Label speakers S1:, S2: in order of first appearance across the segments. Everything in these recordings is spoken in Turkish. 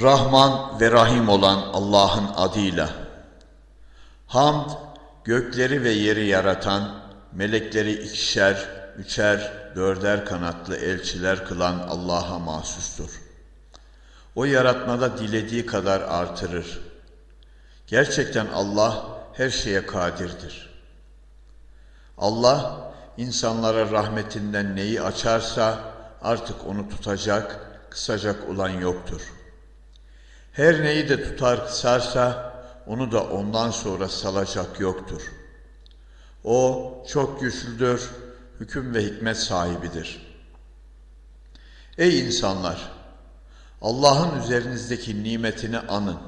S1: Rahman ve Rahim olan Allah'ın adıyla. Hamd, gökleri ve yeri yaratan, melekleri ikişer, üçer, dörder kanatlı elçiler kılan Allah'a mahsustur. O yaratmada dilediği kadar artırır. Gerçekten Allah her şeye kadirdir. Allah insanlara rahmetinden neyi açarsa artık onu tutacak, kısacak olan yoktur.'' Her neyi de tutar kısarsa onu da ondan sonra salacak yoktur. O çok güçlüdür, hüküm ve hikmet sahibidir. Ey insanlar! Allah'ın üzerinizdeki nimetini anın.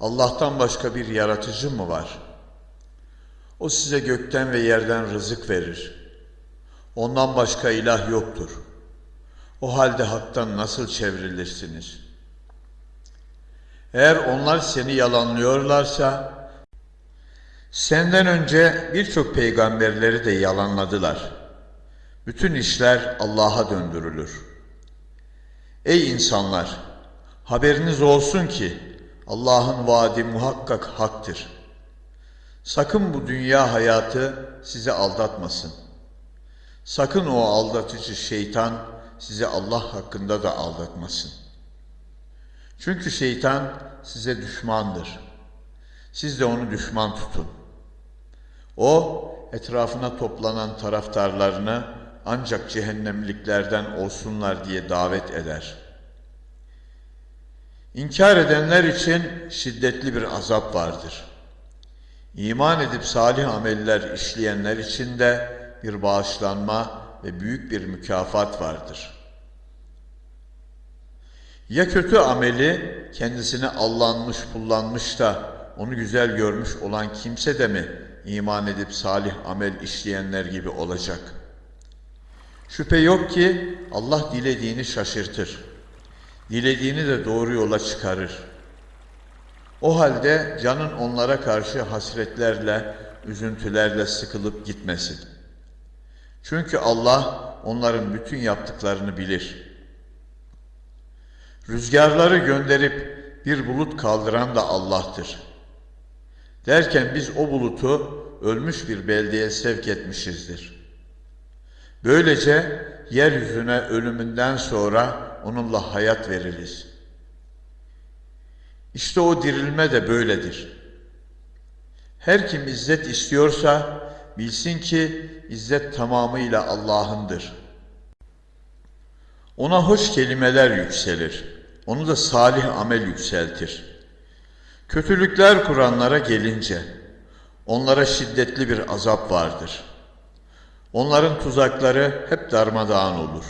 S1: Allah'tan başka bir yaratıcı mı var? O size gökten ve yerden rızık verir. Ondan başka ilah yoktur. O halde haktan nasıl çevrilirsiniz?'' Eğer onlar seni yalanlıyorlarsa senden önce birçok peygamberleri de yalanladılar. Bütün işler Allah'a döndürülür. Ey insanlar! Haberiniz olsun ki Allah'ın vaadi muhakkak haktır. Sakın bu dünya hayatı sizi aldatmasın. Sakın o aldatıcı şeytan sizi Allah hakkında da aldatmasın. Çünkü şeytan size düşmandır. Siz de onu düşman tutun. O etrafına toplanan taraftarlarını ancak cehennemliklerden olsunlar diye davet eder. İnkar edenler için şiddetli bir azap vardır. İman edip salih ameller işleyenler için de bir bağışlanma ve büyük bir mükafat vardır.'' Ya kötü ameli kendisine allanmış, kullanmış da onu güzel görmüş olan kimse de mi iman edip salih amel işleyenler gibi olacak? Şüphe yok ki Allah dilediğini şaşırtır. Dilediğini de doğru yola çıkarır. O halde canın onlara karşı hasretlerle, üzüntülerle sıkılıp gitmesin. Çünkü Allah onların bütün yaptıklarını bilir.'' Rüzgarları gönderip bir bulut kaldıran da Allah'tır. Derken biz o bulutu ölmüş bir beldeye sevk etmişizdir. Böylece yeryüzüne ölümünden sonra onunla hayat veririz. İşte o dirilme de böyledir. Her kim izzet istiyorsa bilsin ki izzet tamamıyla Allah'ındır. Ona hoş kelimeler yükselir.'' Onu da salih amel yükseltir. Kötülükler kuranlara gelince onlara şiddetli bir azap vardır. Onların tuzakları hep darmadağın olur.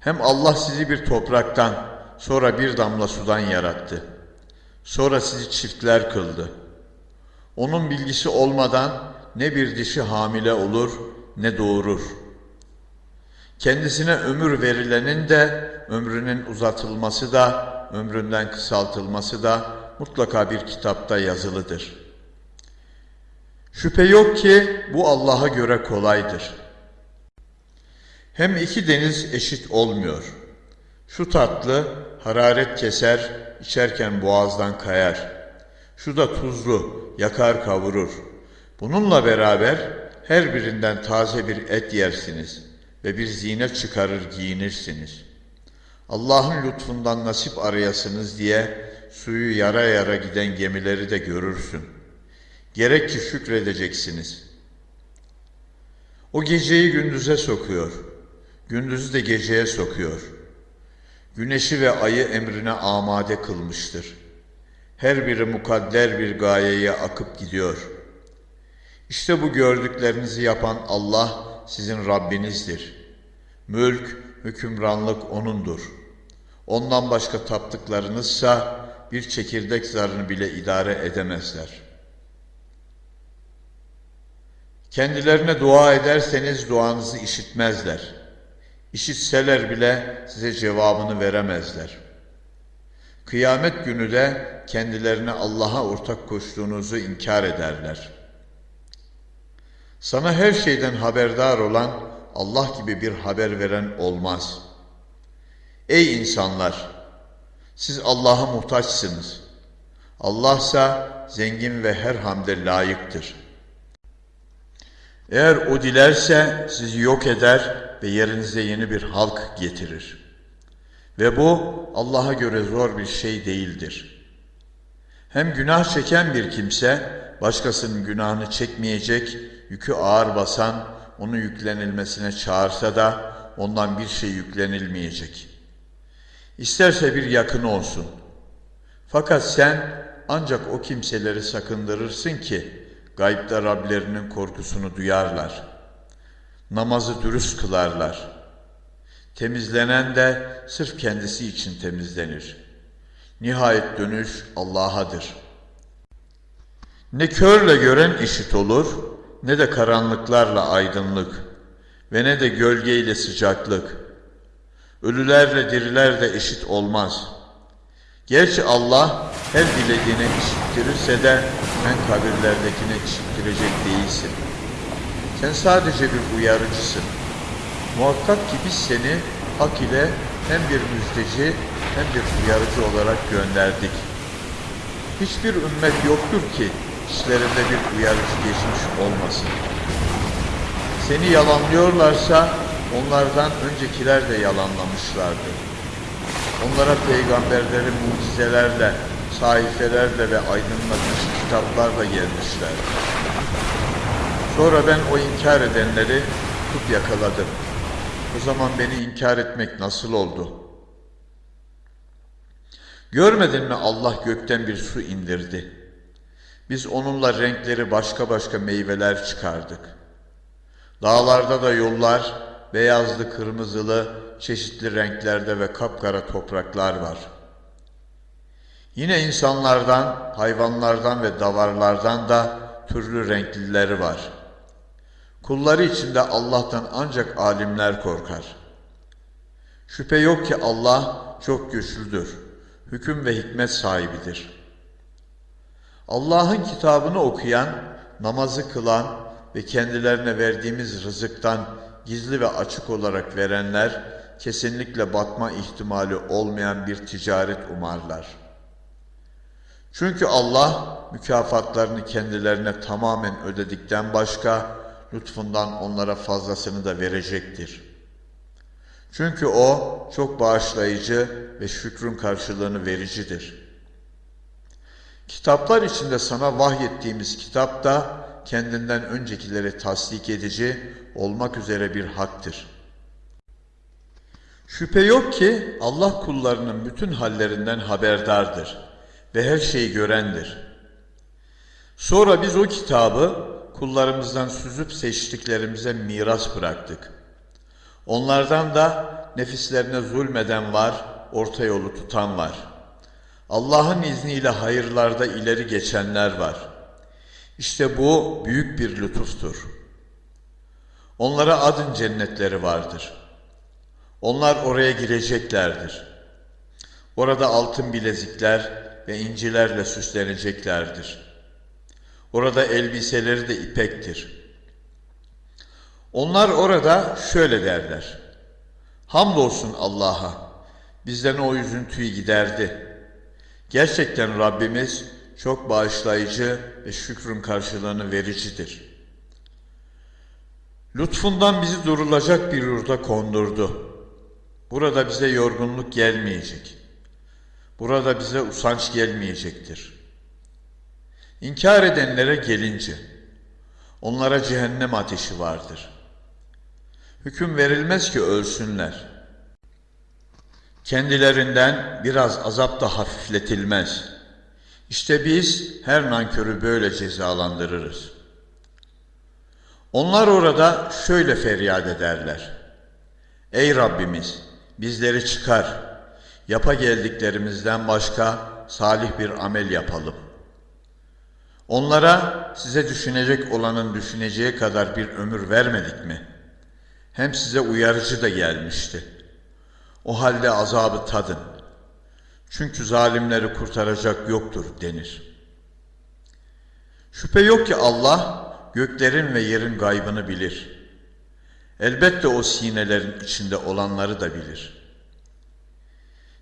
S1: Hem Allah sizi bir topraktan, sonra bir damla sudan yarattı. Sonra sizi çiftler kıldı. Onun bilgisi olmadan ne bir dişi hamile olur ne doğurur.'' Kendisine ömür verilenin de ömrünün uzatılması da ömründen kısaltılması da mutlaka bir kitapta yazılıdır. Şüphe yok ki bu Allah'a göre kolaydır. Hem iki deniz eşit olmuyor. Şu tatlı hararet keser, içerken boğazdan kayar. Şu da tuzlu, yakar kavurur. Bununla beraber her birinden taze bir et yersiniz.'' Ve bir zine çıkarır giyinirsiniz. Allah'ın lütfundan nasip arayasınız diye suyu yara yara giden gemileri de görürsün. Gerek ki şükredeceksiniz. O geceyi gündüze sokuyor, gündüzü de geceye sokuyor. Güneşi ve ayı emrine amade kılmıştır. Her biri mukadder bir gayeye akıp gidiyor. İşte bu gördüklerinizi yapan Allah, sizin Rabbinizdir. Mülk, hükümranlık O'nundur. Ondan başka taptıklarınızsa bir çekirdek zarını bile idare edemezler. Kendilerine dua ederseniz duanızı işitmezler. İşitseler bile size cevabını veremezler. Kıyamet günü de kendilerine Allah'a ortak koştuğunuzu inkar ederler.'' Sana her şeyden haberdar olan Allah gibi bir haber veren olmaz. Ey insanlar! Siz Allah'a muhtaçsınız. Allahsa zengin ve her hamde layıktır. Eğer o dilerse sizi yok eder ve yerinize yeni bir halk getirir. Ve bu Allah'a göre zor bir şey değildir. Hem günah çeken bir kimse başkasının günahını çekmeyecek, yükü ağır basan onu yüklenilmesine çağırsa da ondan bir şey yüklenilmeyecek. İsterse bir yakın olsun. Fakat sen ancak o kimseleri sakındırırsın ki gaybda Rablerinin korkusunu duyarlar. Namazı dürüst kılarlar. Temizlenen de sırf kendisi için temizlenir. Nihayet dönüş Allah'adır. Ne körle gören eşit olur, ne de karanlıklarla aydınlık ve ne de gölgeyle sıcaklık. Ölülerle diriler de eşit olmaz. Gerçi Allah her dilediğine işittirirse de sen kabirlerdekine işittirecek değilsin. Sen sadece bir uyarıcısın. Muhakkak ki biz seni hak ile hem bir müjdeci hem bir uyarıcı olarak gönderdik. Hiçbir ümmet yoktur ki işlerinde bir uyarıcı geçmiş olmasın. Seni yalanlıyorlarsa onlardan öncekiler de yalanlamışlardı. Onlara peygamberleri mucizelerle, sahifelerle ve aydınlatıcı kitaplarla gelmişler. Sonra ben o inkar edenleri tutup yakaladım. O zaman beni inkar etmek nasıl oldu? Görmedin mi Allah gökten bir su indirdi. Biz onunla renkleri başka başka meyveler çıkardık. Dağlarda da yollar, beyazlı, kırmızılı, çeşitli renklerde ve kapkara topraklar var. Yine insanlardan, hayvanlardan ve davarlardan da türlü renklileri var. Kulları içinde Allah'tan ancak alimler korkar. Şüphe yok ki Allah çok güçlüdür, hüküm ve hikmet sahibidir. Allah'ın kitabını okuyan, namazı kılan ve kendilerine verdiğimiz rızıktan gizli ve açık olarak verenler, kesinlikle batma ihtimali olmayan bir ticaret umarlar. Çünkü Allah mükafatlarını kendilerine tamamen ödedikten başka lütfundan onlara fazlasını da verecektir. Çünkü O çok bağışlayıcı ve şükrün karşılığını vericidir. Kitaplar içinde sana vahyettiğimiz kitap da kendinden öncekileri tasdik edici olmak üzere bir haktır.'' Şüphe yok ki Allah kullarının bütün hallerinden haberdardır ve her şeyi görendir. Sonra biz o kitabı kullarımızdan süzüp seçtiklerimize miras bıraktık. Onlardan da nefislerine zulmeden var, orta yolu tutan var. Allah'ın izniyle hayırlarda ileri geçenler var. İşte bu büyük bir lütuftur. Onlara adın cennetleri vardır.'' Onlar oraya gireceklerdir. Orada altın bilezikler ve incilerle süsleneceklerdir. Orada elbiseleri de ipektir. Onlar orada şöyle derler. Hamdolsun Allah'a, bizden o üzüntüyü giderdi. Gerçekten Rabbimiz çok bağışlayıcı ve şükrün karşılığını vericidir. Lütfundan bizi durulacak bir yurda kondurdu. Burada bize yorgunluk gelmeyecek. Burada bize usanç gelmeyecektir. İnkar edenlere gelince, onlara cehennem ateşi vardır. Hüküm verilmez ki ölsünler. Kendilerinden biraz azap da hafifletilmez. İşte biz her nankörü böyle cezalandırırız. Onlar orada şöyle feryat ederler. Ey Rabbimiz! bizleri çıkar. Yapa geldiklerimizden başka salih bir amel yapalım. Onlara size düşünecek olanın düşüneceği kadar bir ömür vermedik mi? Hem size uyarıcı da gelmişti. O halde azabı tadın. Çünkü zalimleri kurtaracak yoktur denir. Şüphe yok ki Allah göklerin ve yerin gaybını bilir.'' Elbette o sinelerin içinde olanları da bilir.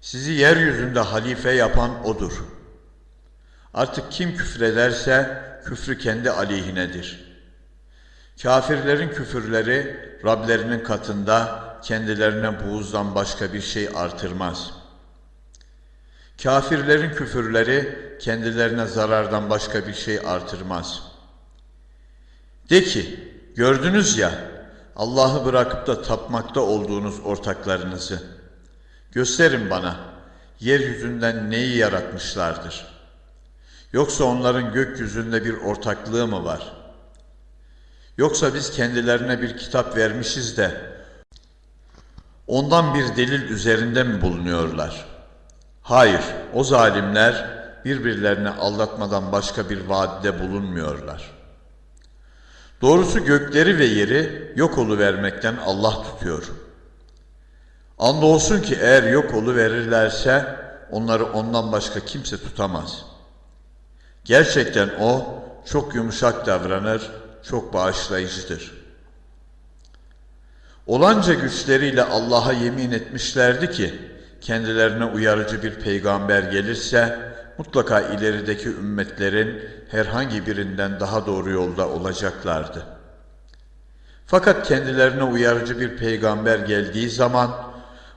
S1: Sizi yeryüzünde halife yapan O'dur. Artık kim küfrederse küfrü kendi aleyhinedir. Kafirlerin küfürleri Rablerinin katında kendilerine buğuzdan başka bir şey artırmaz. Kafirlerin küfürleri kendilerine zarardan başka bir şey artırmaz. De ki, gördünüz ya, Allah'ı bırakıp da tapmakta olduğunuz ortaklarınızı. Gösterin bana, yeryüzünden neyi yaratmışlardır? Yoksa onların gökyüzünde bir ortaklığı mı var? Yoksa biz kendilerine bir kitap vermişiz de, ondan bir delil üzerinde mi bulunuyorlar? Hayır, o zalimler birbirlerini aldatmadan başka bir vaadde bulunmuyorlar. Doğrusu gökleri ve yeri yok vermekten Allah tutuyor. Andolsun ki eğer yok verirlerse onları ondan başka kimse tutamaz. Gerçekten o çok yumuşak davranır, çok bağışlayıcıdır. Olanca güçleriyle Allah'a yemin etmişlerdi ki kendilerine uyarıcı bir peygamber gelirse mutlaka ilerideki ümmetlerin herhangi birinden daha doğru yolda olacaklardı. Fakat kendilerine uyarıcı bir peygamber geldiği zaman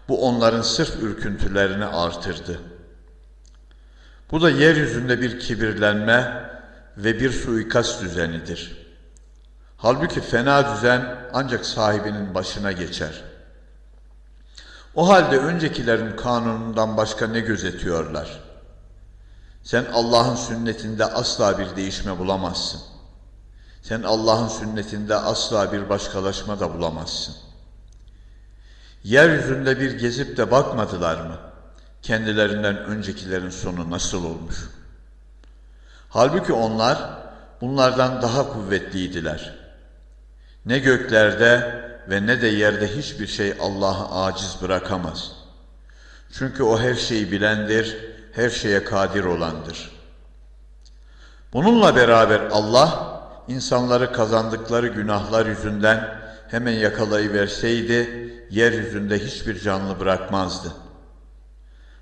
S1: bu onların sırf ürküntülerini artırdı. Bu da yeryüzünde bir kibirlenme ve bir suikast düzenidir. Halbuki fena düzen ancak sahibinin başına geçer. O halde öncekilerin kanunundan başka ne gözetiyorlar? Sen Allah'ın sünnetinde asla bir değişme bulamazsın. Sen Allah'ın sünnetinde asla bir başkalaşma da bulamazsın. Yeryüzünde bir gezip de bakmadılar mı? Kendilerinden öncekilerin sonu nasıl olmuş? Halbuki onlar bunlardan daha kuvvetliydiler. Ne göklerde ve ne de yerde hiçbir şey Allah'ı aciz bırakamaz. Çünkü o her şeyi bilendir, her şeye kadir olandır. Bununla beraber Allah insanları kazandıkları günahlar yüzünden hemen yakalayıverseydi yeryüzünde hiçbir canlı bırakmazdı.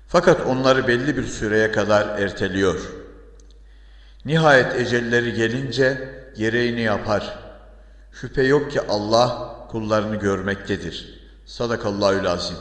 S1: Fakat onları belli bir süreye kadar erteliyor. Nihayet ecelleri gelince gereğini yapar. Şüphe yok ki Allah kullarını görmektedir. Sadakallahü lazim.